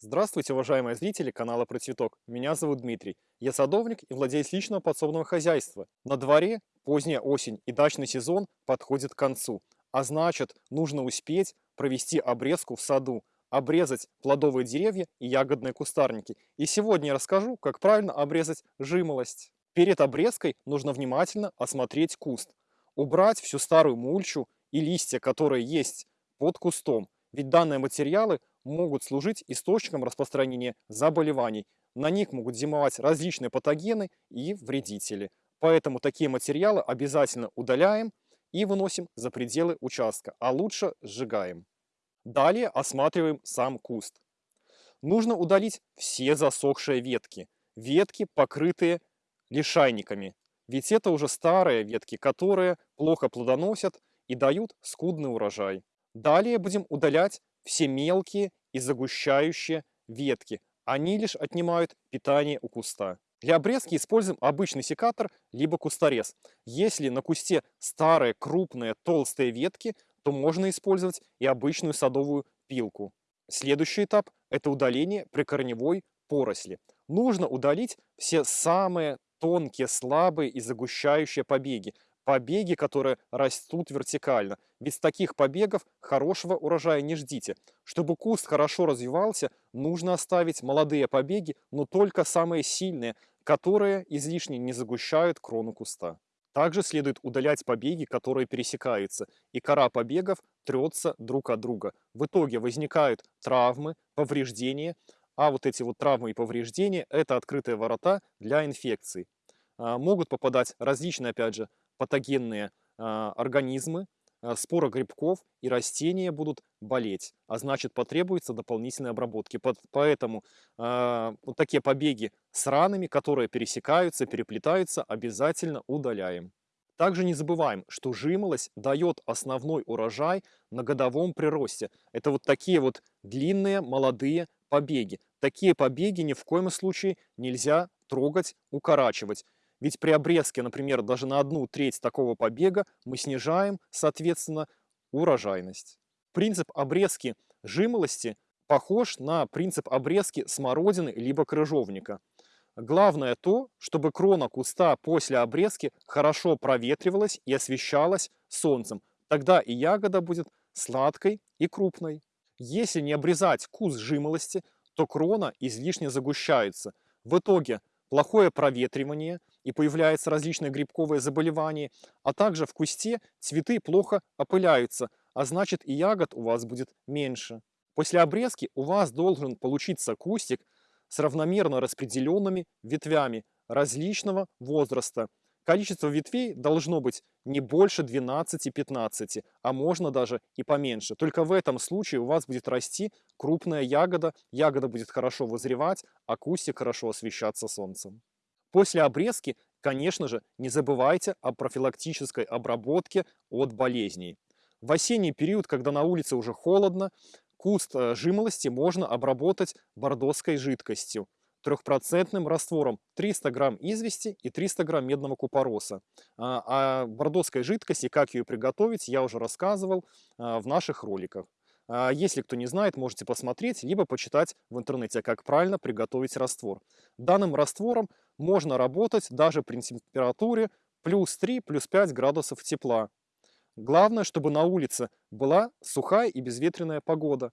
Здравствуйте, уважаемые зрители канала Про Цветок. Меня зовут Дмитрий. Я садовник и владелец личного подсобного хозяйства. На дворе поздняя осень и дачный сезон подходит к концу. А значит, нужно успеть провести обрезку в саду, обрезать плодовые деревья и ягодные кустарники. И сегодня я расскажу, как правильно обрезать жимолость. Перед обрезкой нужно внимательно осмотреть куст, убрать всю старую мульчу и листья, которые есть под кустом. Ведь данные материалы могут служить источником распространения заболеваний. На них могут зимовать различные патогены и вредители. Поэтому такие материалы обязательно удаляем и выносим за пределы участка, а лучше сжигаем. Далее осматриваем сам куст. Нужно удалить все засохшие ветки. Ветки, покрытые лишайниками. Ведь это уже старые ветки, которые плохо плодоносят и дают скудный урожай. Далее будем удалять все мелкие и загущающие ветки. Они лишь отнимают питание у куста. Для обрезки используем обычный секатор, либо кусторез. Если на кусте старые, крупные, толстые ветки, то можно использовать и обычную садовую пилку. Следующий этап – это удаление прикорневой поросли. Нужно удалить все самые тонкие, слабые и загущающие побеги побеги, которые растут вертикально. С таких побегов хорошего урожая не ждите. Чтобы куст хорошо развивался, нужно оставить молодые побеги, но только самые сильные, которые излишне не загущают крону куста. Также следует удалять побеги, которые пересекаются, и кора побегов трется друг от друга. В итоге возникают травмы, повреждения, а вот эти вот травмы и повреждения – это открытые ворота для инфекций. А, могут попадать различные, опять же, патогенные а, организмы, а, споры грибков и растения будут болеть, а значит потребуется дополнительной обработки. Поэтому э, вот такие побеги с ранами, которые пересекаются, переплетаются, обязательно удаляем. Также не забываем, что жимолость дает основной урожай на годовом приросте. Это вот такие вот длинные молодые побеги. Такие побеги ни в коем случае нельзя трогать, укорачивать. Ведь при обрезке, например, даже на одну треть такого побега мы снижаем, соответственно, урожайность. Принцип обрезки жимолости похож на принцип обрезки смородины либо крыжовника. Главное то, чтобы крона куста после обрезки хорошо проветривалась и освещалась солнцем. Тогда и ягода будет сладкой и крупной. Если не обрезать куст жимолости, то крона излишне загущается. В итоге плохое проветривание и появляются различные грибковые заболевания, а также в кусте цветы плохо опыляются, а значит и ягод у вас будет меньше. После обрезки у вас должен получиться кустик с равномерно распределенными ветвями различного возраста. Количество ветвей должно быть не больше 12-15, а можно даже и поменьше. Только в этом случае у вас будет расти крупная ягода, ягода будет хорошо вызревать, а кустик хорошо освещаться солнцем. После обрезки, конечно же, не забывайте о профилактической обработке от болезней. В осенний период, когда на улице уже холодно, куст э, жимолости можно обработать бордоской жидкостью трехпроцентным раствором 300 грамм извести и 300 грамм медного купороса. О а, а бордоской жидкости, как ее приготовить, я уже рассказывал а, в наших роликах. Если кто не знает, можете посмотреть, либо почитать в интернете, как правильно приготовить раствор. Данным раствором можно работать даже при температуре плюс 3, плюс 5 градусов тепла. Главное, чтобы на улице была сухая и безветренная погода.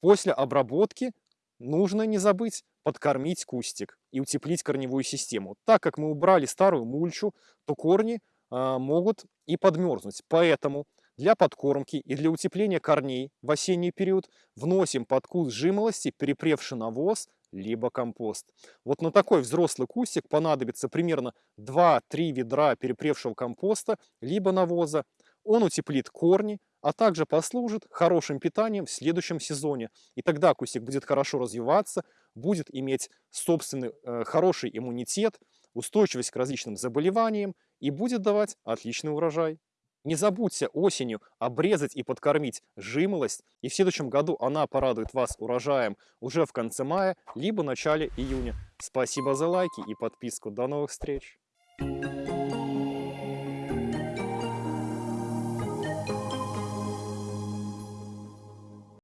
После обработки нужно не забыть подкормить кустик и утеплить корневую систему. Так как мы убрали старую мульчу, то корни э, могут и подмерзнуть. Поэтому для подкормки и для утепления корней в осенний период вносим под куст жимолости перепревший навоз либо компост. Вот на такой взрослый кустик понадобится примерно 2-3 ведра перепревшего компоста либо навоза. Он утеплит корни, а также послужит хорошим питанием в следующем сезоне. И тогда кустик будет хорошо развиваться, будет иметь собственный э, хороший иммунитет, устойчивость к различным заболеваниям и будет давать отличный урожай. Не забудьте осенью обрезать и подкормить жимолость, и в следующем году она порадует вас урожаем уже в конце мая, либо начале июня. Спасибо за лайки и подписку. До новых встреч!